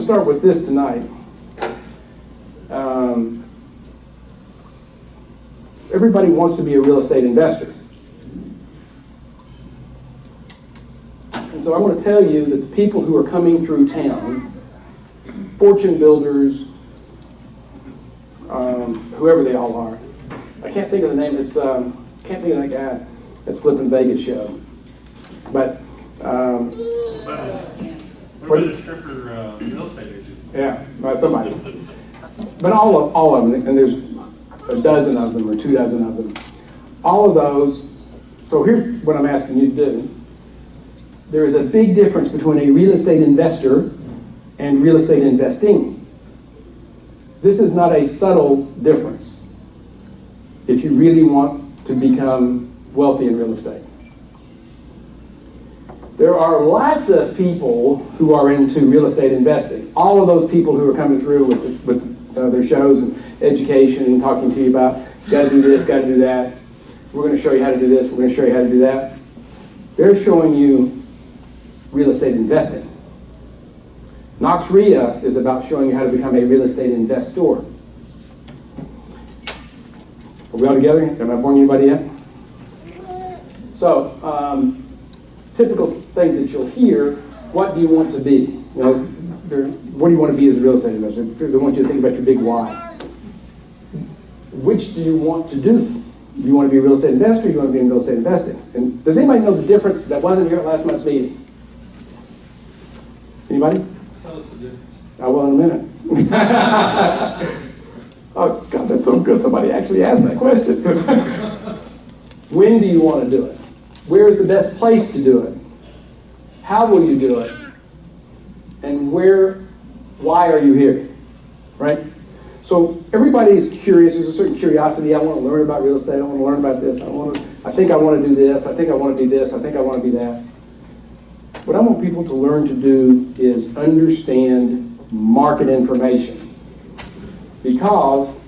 to start with this tonight. Um, everybody wants to be a real estate investor. And so I want to tell you that the people who are coming through town, fortune builders, um, whoever they all are, I can't think of the name, it's, um, can't think of that guy that's flipping Vegas show. But, um, What about a stripper uh, real estate agent? yeah, by somebody. But all of, all of them, and there's a dozen of them or two dozen of them. All of those, so here's what I'm asking you to do. There is a big difference between a real estate investor and real estate investing. This is not a subtle difference if you really want to become wealthy in real estate. There are lots of people who are into real estate investing. All of those people who are coming through with, the, with uh, their shows and education and talking to you about, got to do this, got to do that. We're going to show you how to do this. We're going to show you how to do that. They're showing you real estate investing. Knox REIA is about showing you how to become a real estate investor. Are we all together? Am I boring anybody yet? So, um, typical things that you'll hear, what do you want to be? You know, what do you want to be as a real estate investor? They want you to think about your big why. Which do you want to do? Do you want to be a real estate investor or do you want to be in real estate investing? And does anybody know the difference that wasn't here at last month's meeting? Anybody? Tell us the difference. Oh, I will in a minute. oh, God, that's so good. Somebody actually asked that question. when do you want to do it? Where is the best place to do it? How will you do it? And where, why are you here? Right? So everybody is curious. There's a certain curiosity. I want to learn about real estate. I want to learn about this. I want to. I think I want to do this. I think I want to do this. I think I want to be that. What I want people to learn to do is understand market information. Because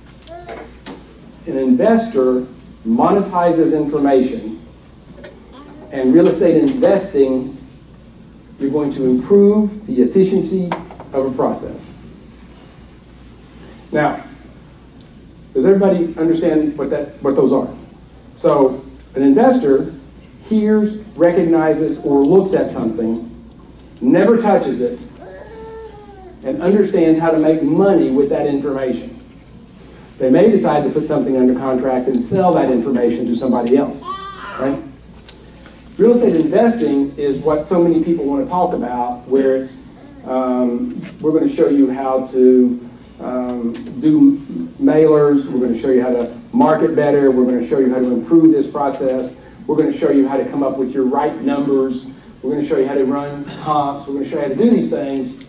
an investor monetizes information, and real estate investing, you're going to improve the efficiency of a process. Now, does everybody understand what that what those are? So, an investor hears, recognizes, or looks at something, never touches it, and understands how to make money with that information. They may decide to put something under contract and sell that information to somebody else, right? Real estate investing is what so many people want to talk about, where it's, um, we're going to show you how to um, do mailers, we're going to show you how to market better, we're going to show you how to improve this process, we're going to show you how to come up with your right numbers, we're going to show you how to run comps, we're going to show you how to do these things.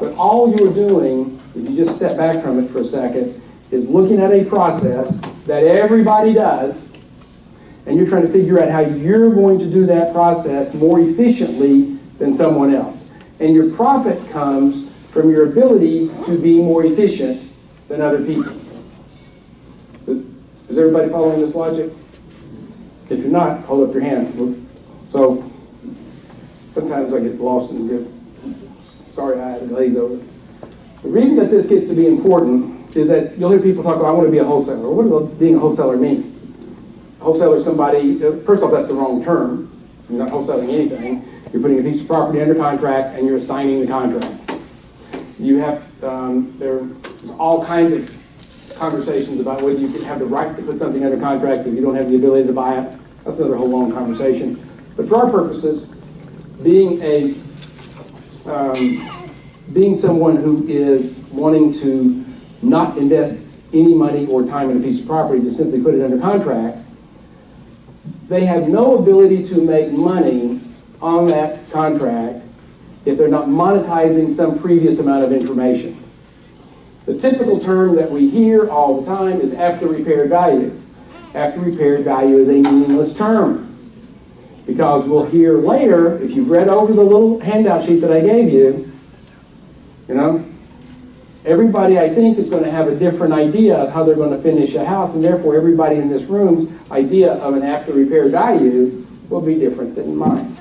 But all you're doing, if you just step back from it for a second, is looking at a process that everybody does, and you're trying to figure out how you're going to do that process more efficiently than someone else. And your profit comes from your ability to be more efficient than other people. Is everybody following this logic? If you're not, hold up your hand. So sometimes I get lost in get sorry I had to glaze over. The reason that this gets to be important is that you'll hear people talk about, I want to be a wholesaler. What does being a wholesaler mean? Wholesaler somebody, uh, first off, that's the wrong term. You're not wholesaling anything. You're putting a piece of property under contract and you're signing the contract. You have, um, there's all kinds of conversations about whether you have the right to put something under contract if you don't have the ability to buy it. That's another whole long conversation. But for our purposes, being a um, being someone who is wanting to not invest any money or time in a piece of property to simply put it under contract, they have no ability to make money on that contract if they're not monetizing some previous amount of information. The typical term that we hear all the time is after repaired value. After repaired value is a meaningless term. Because we'll hear later, if you've read over the little handout sheet that I gave you, you know, everybody I think is going to have a different idea of how they're going to finish a house, and therefore everybody in this room's idea of an after repair value will be different than mine.